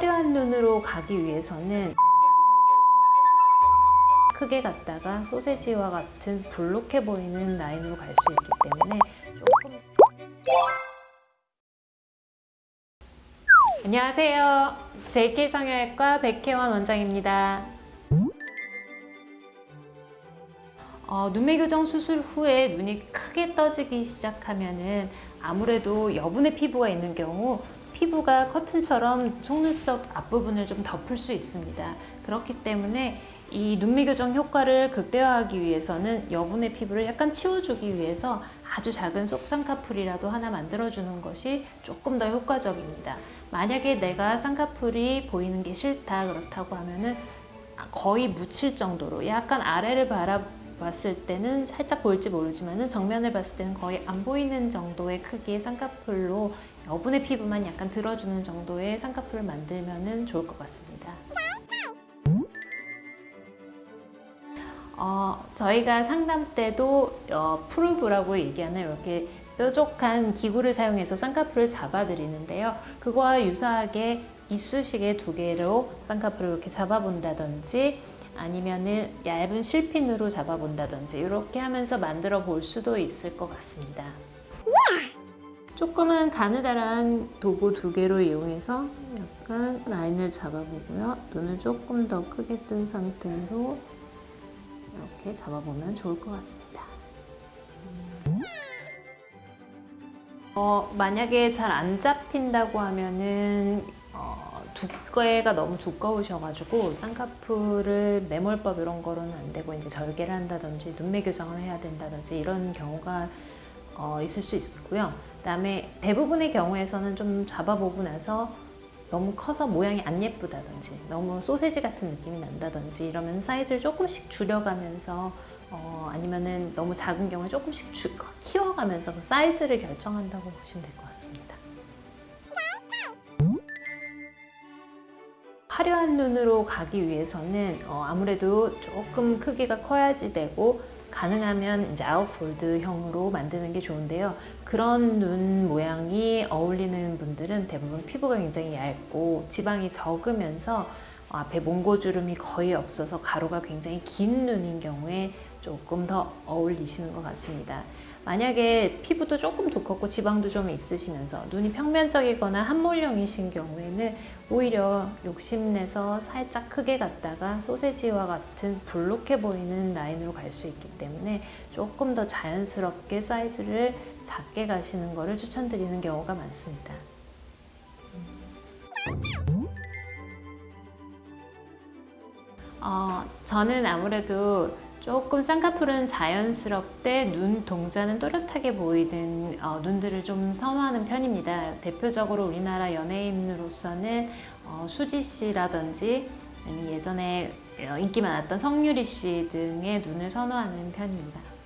화려한 눈으로 가기 위해서는 크게 갔다가 소세지와 같은 불룩해 보이는 라인으로 갈 수 있기 때문에 조금 안녕하세요. JK 성형외과 백혜원 원장입니다. 어, 눈매 교정 수술 후에 눈이 크게 떠지기 시작하면 은 아무래도 여분의 피부가 있는 경우 피부가 커튼처럼 속눈썹 앞부분을 좀 덮을 수 있습니다. 그렇기 때문에 이 눈매 교정 효과를 극대화하기 위해서는 여분의 피부를 약간 치워주기 위해서 아주 작은 속쌍꺼풀이라도 하나 만들어주는 것이 조금 더 효과적입니다. 만약에 내가 쌍꺼풀이 보이는 게 싫다 그렇다고 하면은 거의 묻힐 정도로 약간 아래를 바라 봤을 때는 살짝 보일지 모르지만 정면을 봤을 때는 거의 안 보이는 정도의 크기의 쌍꺼풀로 여분의 피부만 약간 들어주는 정도의 쌍꺼풀을 만들면 좋을 것 같습니다. 어, 저희가 상담 때도 어, 프루브라고 얘기하는 이렇게 뾰족한 기구를 사용해서 쌍꺼풀을 잡아드리는데요. 그거와 유사하게 이쑤시개 두 개로 쌍꺼풀을 이렇게 잡아본다든지 아니면은 얇은 실핀으로 잡아본다든지 이렇게 하면서 만들어 볼 수도 있을 것 같습니다. 조금은 가느다란 도구 두 개로 이용해서 약간 라인을 잡아보고요. 눈을 조금 더 크게 뜬 상태로 이렇게 잡아보면 좋을 것 같습니다. 어, 만약에 잘 안 잡힌다고 하면은 어, 두께가 너무 두꺼우셔가지고 쌍꺼풀을 매몰법 이런 거로는 안 되고 이제 절개를 한다든지 눈매 교정을 해야 된다든지 이런 경우가 어, 있을 수 있고요. 그다음에 대부분의 경우에서는 좀 잡아보고 나서 너무 커서 모양이 안 예쁘다든지 너무 소세지 같은 느낌이 난다든지 이러면 사이즈를 조금씩 줄여가면서 어, 아니면은 너무 작은 경우에 조금씩 주, 키워가면서 그 사이즈를 결정한다고 보시면 될 것 같습니다. 화려한 눈으로 가기 위해서는 어, 아무래도 조금 크기가 커야지 되고 가능하면 이제 아웃폴드형으로 만드는 게 좋은데요. 그런 눈 모양이 어울리는 분들은 대부분 피부가 굉장히 얇고 지방이 적으면서 앞에 몽고주름이 거의 없어서 가로가 굉장히 긴 눈인 경우에 조금 더 어울리시는 것 같습니다. 만약에 피부도 조금 두껍고 지방도 좀 있으시면서 눈이 평면적이거나 한몰령이신 경우에는 오히려 욕심내서 살짝 크게 갔다가 소세지와 같은 불룩해 보이는 라인으로 갈 수 있기 때문에 조금 더 자연스럽게 사이즈를 작게 가시는 것을 추천드리는 경우가 많습니다. 어, 저는 아무래도 조금 쌍꺼풀은 자연스럽게 눈 동자는 또렷하게 보이는 어, 눈들을 좀 선호하는 편입니다. 대표적으로 우리나라 연예인으로서는 어, 수지 씨라든지 예전에 어, 인기 많았던 성유리 씨 등의 눈을 선호하는 편입니다.